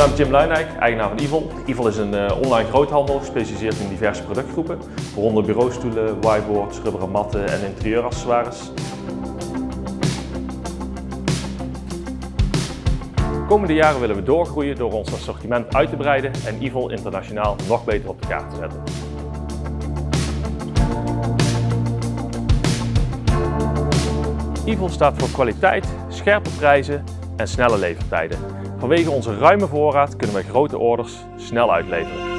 naam is Jim Luinijk, eigenaar van Evil. Evil is een uh, online groothandel gespecialiseerd in diverse productgroepen, waaronder bureaustoelen, whiteboards, rubberen matten en interieuraccessoires. De komende jaren willen we doorgroeien door ons assortiment uit te breiden en Evil internationaal nog beter op de kaart te zetten. Evil staat voor kwaliteit, scherpe prijzen en snelle levertijden. Vanwege onze ruime voorraad kunnen we grote orders snel uitleveren.